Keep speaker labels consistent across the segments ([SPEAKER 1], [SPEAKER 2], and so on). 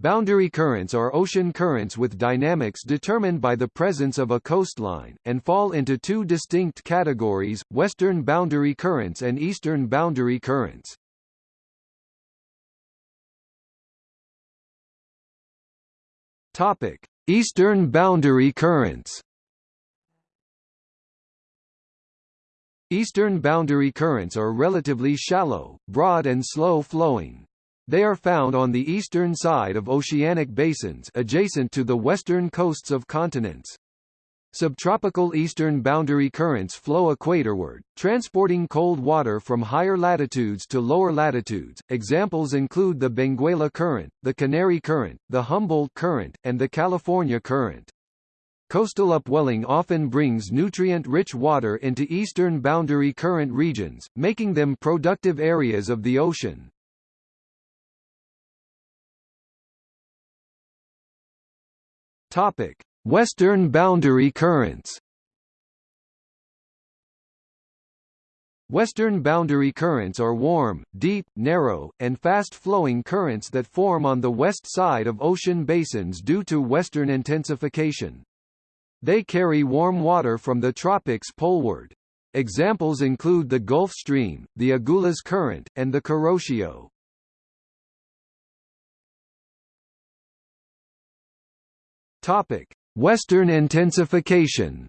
[SPEAKER 1] Boundary currents are ocean currents with dynamics determined by the presence of a coastline, and fall into two distinct categories, western boundary currents and eastern boundary currents. Topic: Eastern boundary currents. Eastern boundary currents are relatively shallow, broad and slow-flowing. They are found on the eastern side of oceanic basins adjacent to the western coasts of continents. Subtropical eastern boundary currents flow equatorward, transporting cold water from higher latitudes to lower latitudes. Examples include the Benguela Current, the Canary Current, the Humboldt Current, and the California Current. Coastal upwelling often brings nutrient-rich water into eastern boundary current regions, making them productive areas of the ocean. Topic: Western boundary currents. Western boundary currents are warm, deep, narrow, and fast-flowing currents that form on the west side of ocean basins due to western intensification. They carry warm water from the tropics poleward. Examples include the Gulf Stream, the Agulhas Current, and the Kuroshio. Topic: Western intensification.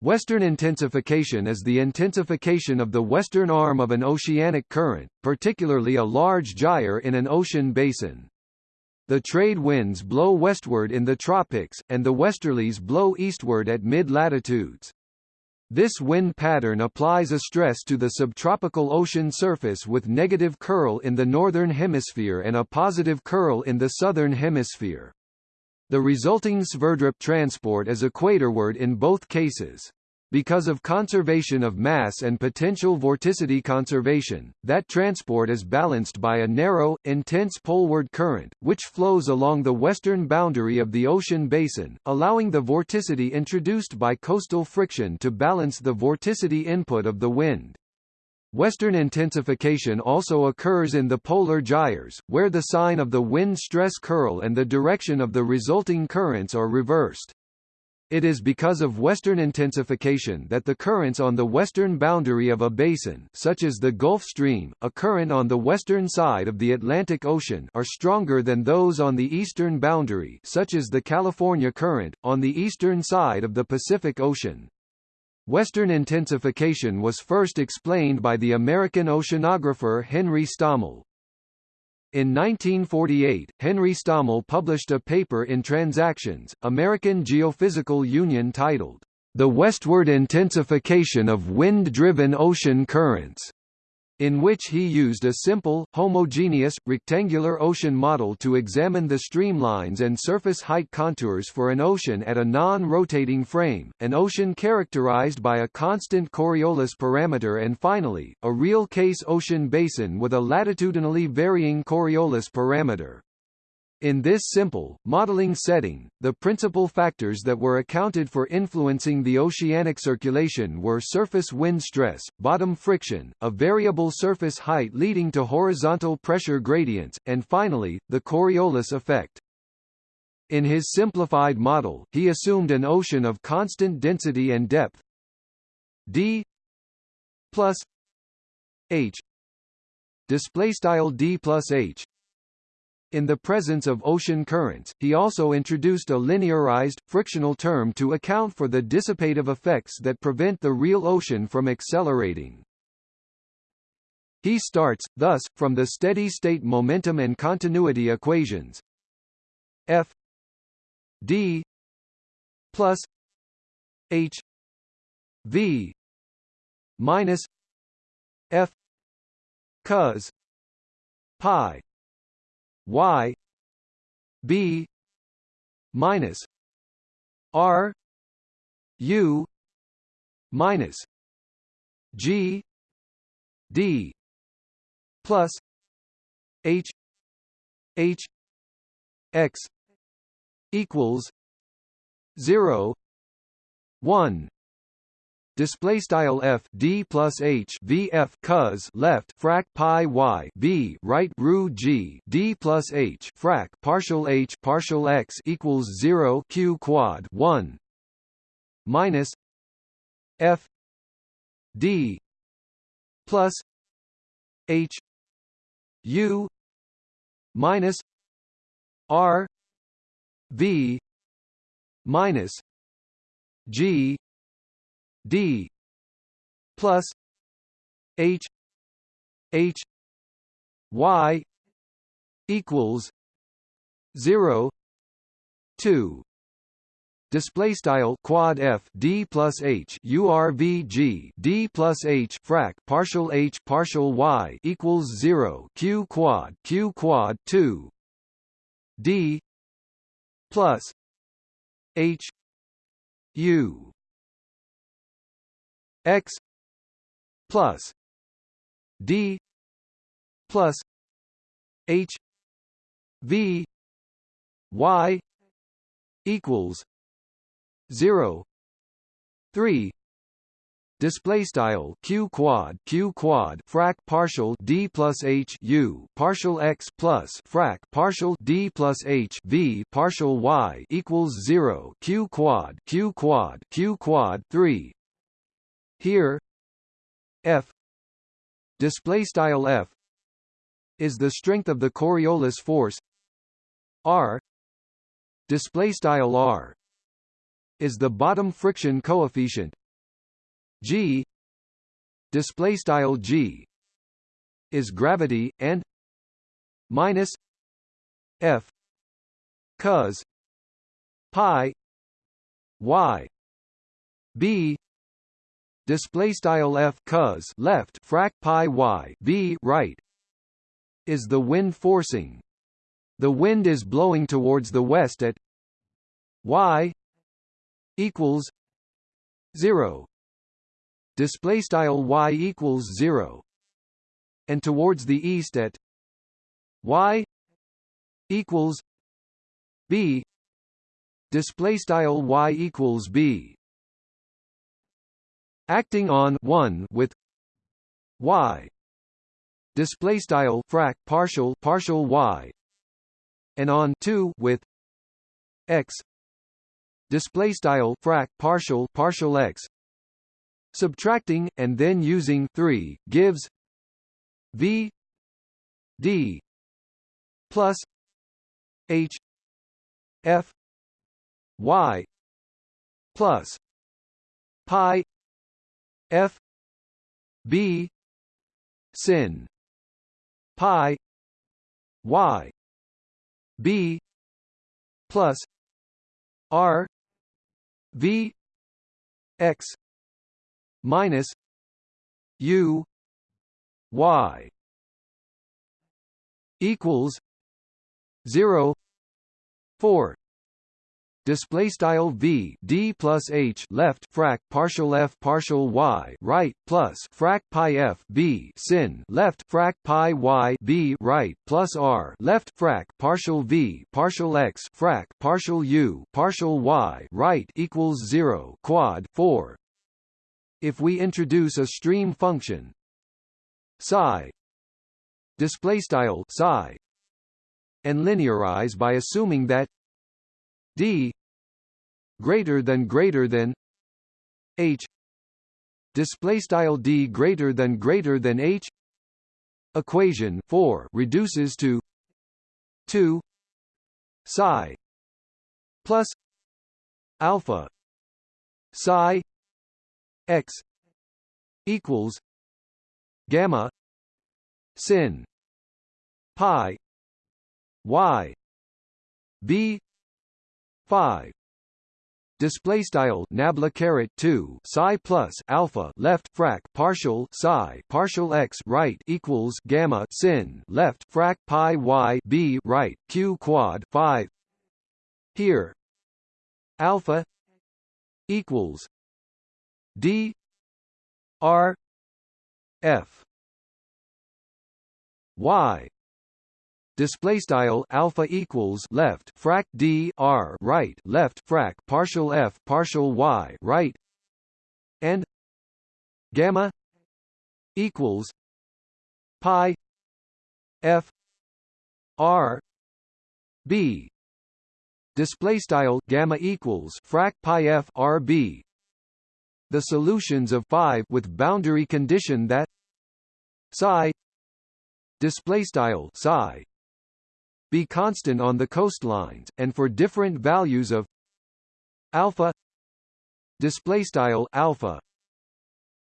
[SPEAKER 1] Western intensification is the intensification of the western arm of an oceanic current, particularly a large gyre in an ocean basin. The trade winds blow westward in the tropics, and the westerlies blow eastward at mid-latitudes. This wind pattern applies a stress to the subtropical ocean surface with negative curl in the northern hemisphere and a positive curl in the southern hemisphere. The resulting Sverdrup transport is equatorward in both cases. Because of conservation of mass and potential vorticity conservation, that transport is balanced by a narrow, intense poleward current, which flows along the western boundary of the ocean basin, allowing the vorticity introduced by coastal friction to balance the vorticity input of the wind. Western intensification also occurs in the polar gyres, where the sign of the wind stress curl and the direction of the resulting currents are reversed. It is because of western intensification that the currents on the western boundary of a basin such as the Gulf Stream, a current on the western side of the Atlantic Ocean are stronger than those on the eastern boundary such as the California Current, on the eastern side of the Pacific Ocean. Western intensification was first explained by the American oceanographer Henry Stommel. In 1948, Henry Stommel published a paper in Transactions, American Geophysical Union titled, The Westward Intensification of Wind-Driven Ocean Currents in which he used a simple, homogeneous, rectangular ocean model to examine the streamlines and surface height contours for an ocean at a non-rotating frame, an ocean characterized by a constant Coriolis parameter and finally, a real-case ocean basin with a latitudinally varying Coriolis parameter. In this simple, modeling setting, the principal factors that were accounted for influencing the oceanic circulation were surface wind stress, bottom friction, a variable surface height leading to horizontal pressure gradients, and finally, the Coriolis effect. In his simplified model, he assumed an ocean of constant density and depth d plus h display style d plus h in the presence of ocean currents, he also introduced a linearized, frictional term to account for the dissipative effects that prevent the real ocean from accelerating. He starts, thus, from the steady-state momentum and continuity equations F d plus h v minus f cos pi y b minus r u minus g d plus h h x equals 0 1 display style f d plus h v f cos left frac pi y b right ru g d plus h frac partial h partial x equals 0 q quad 1 minus f d plus h u minus r v minus g d plus h h y equals 0 2 display style quad f d plus h urvg d plus h frac partial h partial y equals 0 q quad q quad 2 d plus h u x plus d plus h v y equals 0 3 display style q quad q quad frac partial d plus h u partial x plus frac partial d plus h v partial y equals 0 q quad q quad q quad 3 here f display style f is the strength of the Coriolis force. R display style r is the bottom friction coefficient. G display style g is gravity and minus f cos pi y b display style f cos left frac pi y b right is the wind forcing. The wind is blowing towards the west at y equals 0 display style y equals 0 and towards the east at y equals b. Display style y equals b acting on 1 with y. Display style frac partial partial y. And on 2 with x. Display style frac partial partial x. Subtracting and then using 3 gives v d plus h f y plus pi f b sin pi y b plus r v x minus u y equals 0 4 display style v d plus h left frac partial f partial y right plus frac pi f b sin left frac pi y b right plus r left frac partial v partial x frac partial u partial y right equals 0 quad 4 if we introduce a stream function psi display style psi and linearize by assuming that d greater than greater than h. Display style d greater than greater than h. Equation 4 reduces to 2 psi plus alpha psi x equals gamma sin pi y b 5 display style nabla caret 2 psi plus alpha left frac partial psi. Partial x right equals gamma sin. Left frac pi y b right q quad 5 here. Alpha equals d r f y display style alpha equals left frac d r right left frac partial f partial y right and gamma equals pi f r b. Display style gamma equals frac pi f r b. The solutions of phi with boundary condition that psi display style psi be constant on the coastlines and for different values of alpha display style alpha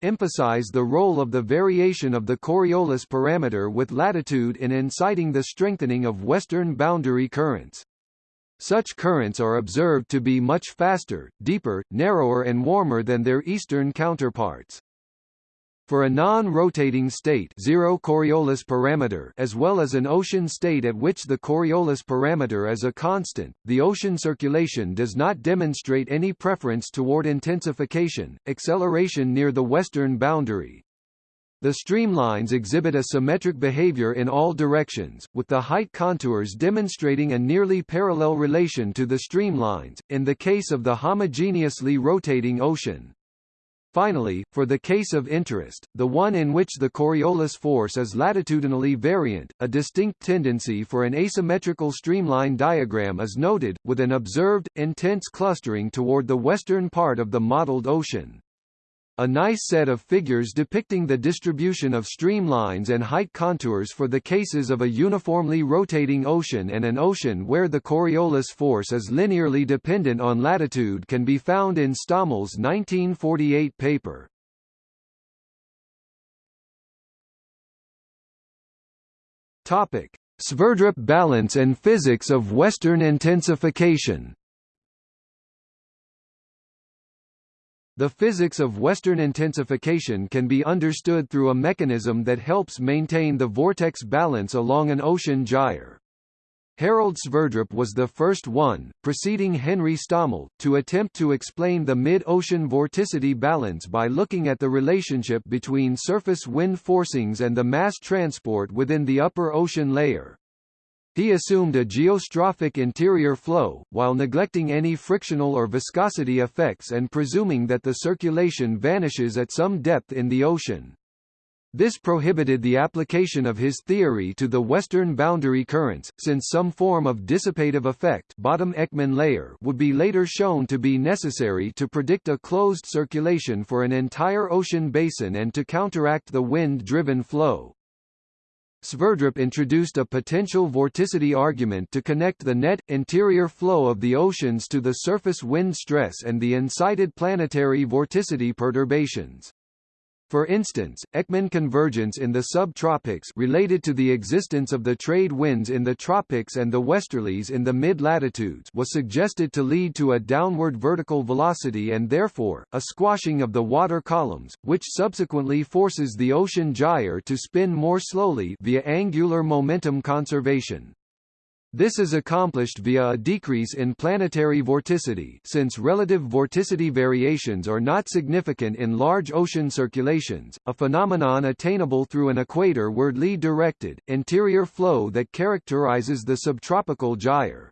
[SPEAKER 1] emphasize the role of the variation of the Coriolis parameter with latitude in inciting the strengthening of western boundary currents. Such currents are observed to be much faster, deeper, narrower and warmer than their eastern counterparts. For a non-rotating state zero Coriolis parameter as well as an ocean state at which the Coriolis parameter is a constant, the ocean circulation does not demonstrate any preference toward intensification, acceleration near the western boundary. The streamlines exhibit a symmetric behavior in all directions, with the height contours demonstrating a nearly parallel relation to the streamlines, in the case of the homogeneously rotating ocean. Finally, for the case of interest, the one in which the Coriolis force is latitudinally variant, a distinct tendency for an asymmetrical streamline diagram is noted, with an observed, intense clustering toward the western part of the modeled ocean. A nice set of figures depicting the distribution of streamlines and height contours for the cases of a uniformly rotating ocean and an ocean where the Coriolis force is linearly dependent on latitude can be found in Stommel's 1948 paper. Topic: Sverdrup balance and physics of Western intensification The physics of Western intensification can be understood through a mechanism that helps maintain the vortex balance along an ocean gyre. Harold Sverdrup was the first one, preceding Henry Stommel, to attempt to explain the mid-ocean vorticity balance by looking at the relationship between surface wind forcings and the mass transport within the upper ocean layer. He assumed a geostrophic interior flow, while neglecting any frictional or viscosity effects and presuming that the circulation vanishes at some depth in the ocean. This prohibited the application of his theory to the western boundary currents, since some form of dissipative effect bottom Ekman layer would be later shown to be necessary to predict a closed circulation for an entire ocean basin and to counteract the wind-driven flow. Sverdrup introduced a potential vorticity argument to connect the net, interior flow of the oceans to the surface wind stress and the incited planetary vorticity perturbations. For instance, Ekman convergence in the subtropics related to the existence of the trade winds in the tropics and the westerlies in the mid-latitudes was suggested to lead to a downward vertical velocity and therefore, a squashing of the water columns, which subsequently forces the ocean gyre to spin more slowly via angular momentum conservation. This is accomplished via a decrease in planetary vorticity since relative vorticity variations are not significant in large ocean circulations, a phenomenon attainable through an equator-wardly directed, interior flow that characterizes the subtropical gyre.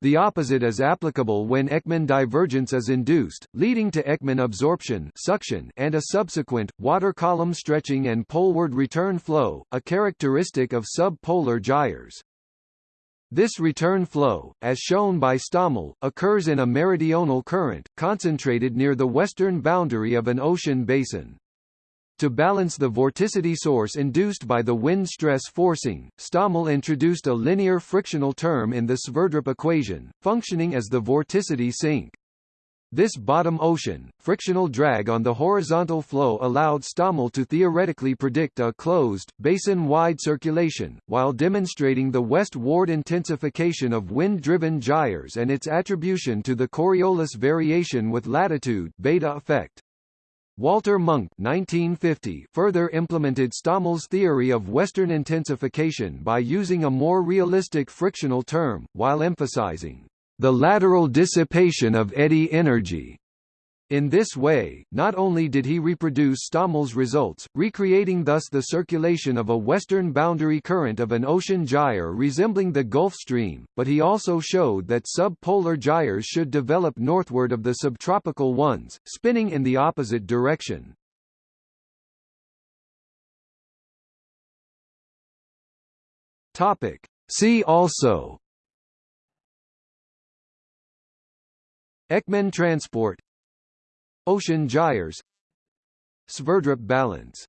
[SPEAKER 1] The opposite is applicable when Ekman divergence is induced, leading to Ekman absorption suction and a subsequent, water column stretching and poleward return flow, a characteristic of subpolar gyres. This return flow, as shown by Stommel, occurs in a meridional current, concentrated near the western boundary of an ocean basin. To balance the vorticity source induced by the wind stress forcing, Stommel introduced a linear frictional term in the Sverdrup equation, functioning as the vorticity sink. This bottom ocean, frictional drag on the horizontal flow allowed Stommel to theoretically predict a closed, basin-wide circulation, while demonstrating the westward intensification of wind-driven gyres and its attribution to the Coriolis variation with latitude beta effect. Walter Munk 1950 further implemented Stommel's theory of western intensification by using a more realistic frictional term, while emphasizing the lateral dissipation of eddy energy. In this way, not only did he reproduce Stommel's results, recreating thus the circulation of a western boundary current of an ocean gyre resembling the Gulf Stream, but he also showed that subpolar gyres should develop northward of the subtropical ones, spinning in the opposite direction. Topic. See also Ekman transport. Ocean gyres. Sverdrup balance